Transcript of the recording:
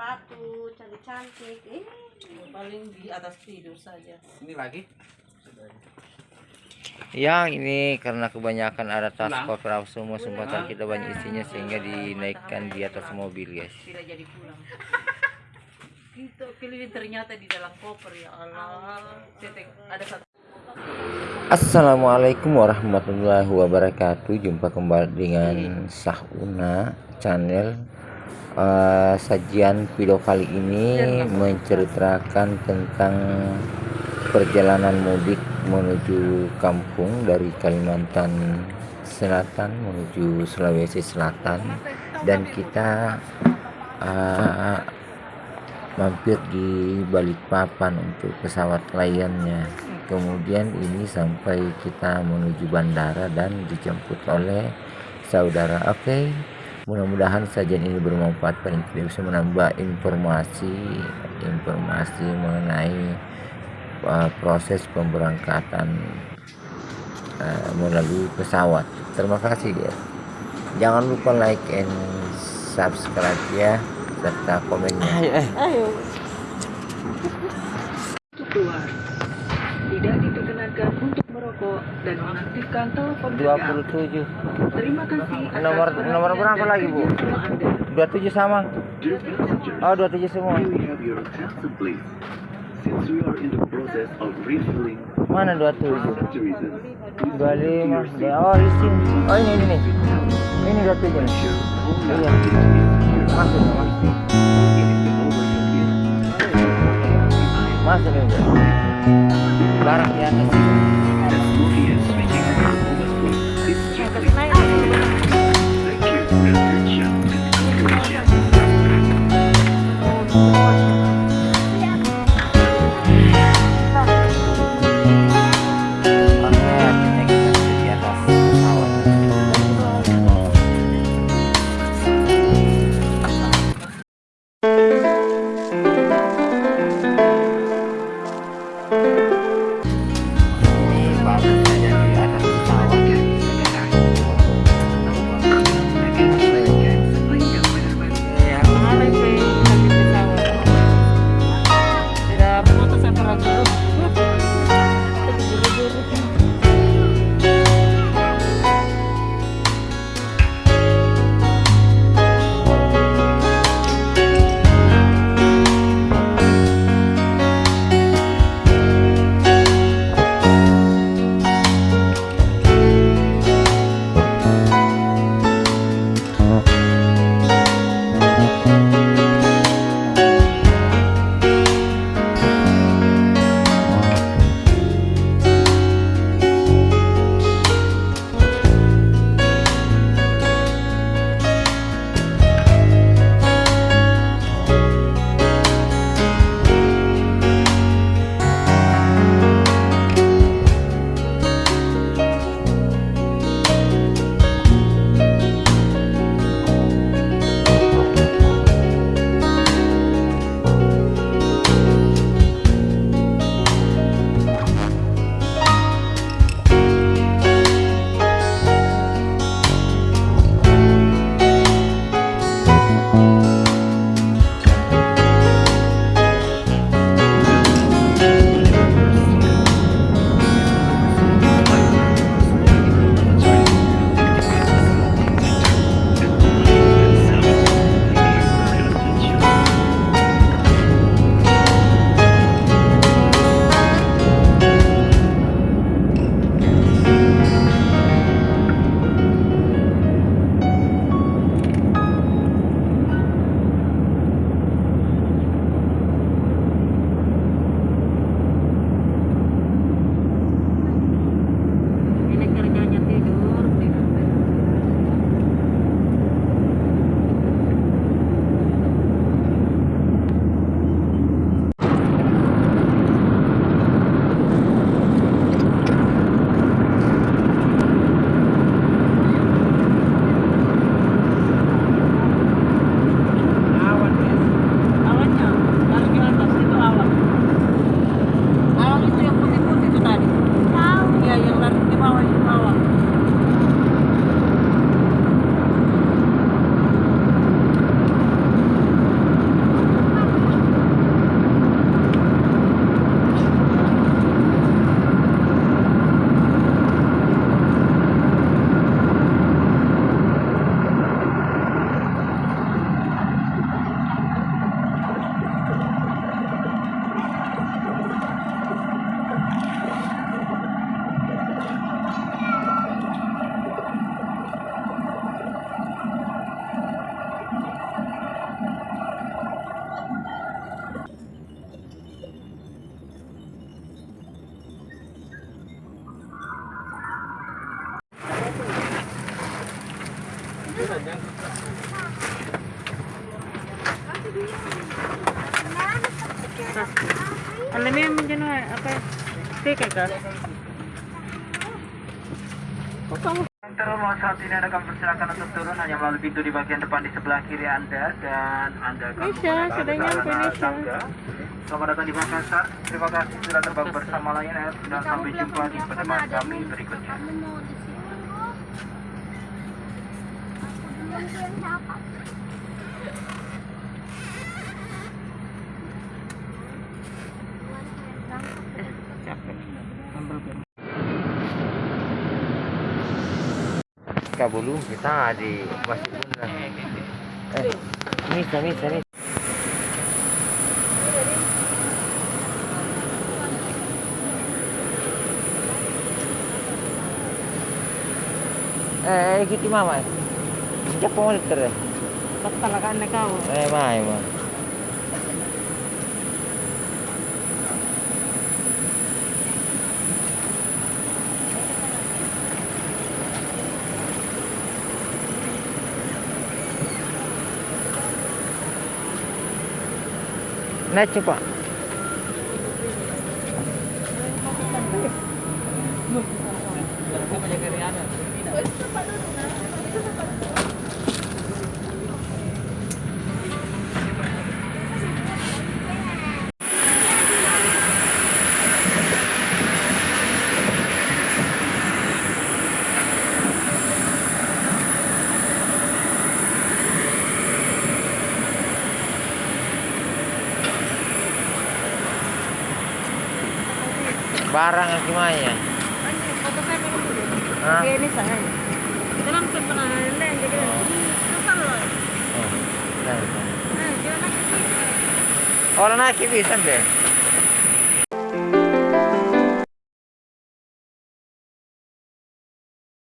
sepatu cantik-cantik eh. Paling di atas tidur saja. Ini lagi. Yang ini karena kebanyakan ada tas koper semua sempatan kita banyak isinya sehingga dinaikkan di atas mobil guys. tidak jadi pulang. Kita pilih ternyata di dalam koper ya Allah. Ada satu. Assalamualaikum warahmatullahi wabarakatuh. Jumpa kembali dengan Sahuna channel. Eh, sajian video kali ini menceritakan tentang perjalanan mudik menuju kampung dari Kalimantan Selatan menuju Sulawesi Selatan. Dan kita eh, mampir di Balikpapan untuk pesawat kliennya kemudian ini sampai kita menuju bandara dan dijemput oleh saudara. Oke mudah-mudahan sajian ini bermanfaat paling tidak bisa menambah informasi informasi mengenai uh, proses pemberangkatan uh, melalui pesawat. Terima kasih ya jangan lupa like and subscribe ya serta komennya. Ayo untuk keluar. Tidak diperkenankan untuk merokok dan mengaktifkan telepon genggam. 27 Terima kasih atas Nomor- nomor berapa lagi, Bu? kerjasama Anda. 27 sama? Oh 27 semua? Since we are in the process of mana for 27 safety reasons, please 25 oh di sini oh ini ini nih ini 27 nih iya. masuk mas masuk nih udah barang di atas Alam mo yung dyan, okay. Take it, ka. Terus saat ini ada akan persilakan untuk turun hanya melalui pintu di bagian depan di sebelah kiri Anda dan Anda akan Nisha, sudah nyampe Selamat datang di Makassar. Terima kasih sudah terbang bersama Lion Air dan sampai jumpa di penerbangan kami berikutnya. Kabulu kita di Masjid Bunda. Eh, Misa, misa, misa. Eh, ikuti mama. Siapa mau liter? Ba't talaga na kau? Eh, mai, ma. Naik coba. Barang dulu. Hah? Ini saya. Kita langsung pernah lain jadi. Susah loh. Oh, nah, jangan. Orang naik bisa deh.